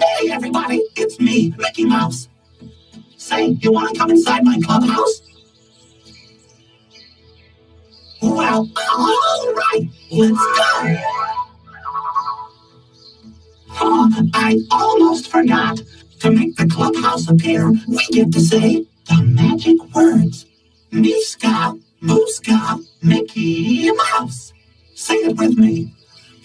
Hey, everybody, it's me, Mickey Mouse. Say, you want to come inside my clubhouse? Well, all right, let's go. Oh, I almost forgot. To make the clubhouse appear, we get to say the magic words. Miska, Muska, Mickey Mouse. Say it with me.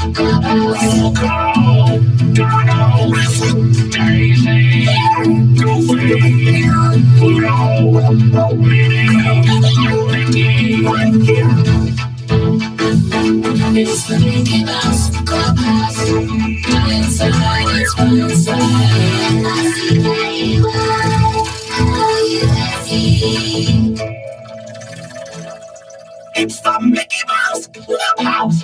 It's the Mickey Mouse Clubhouse.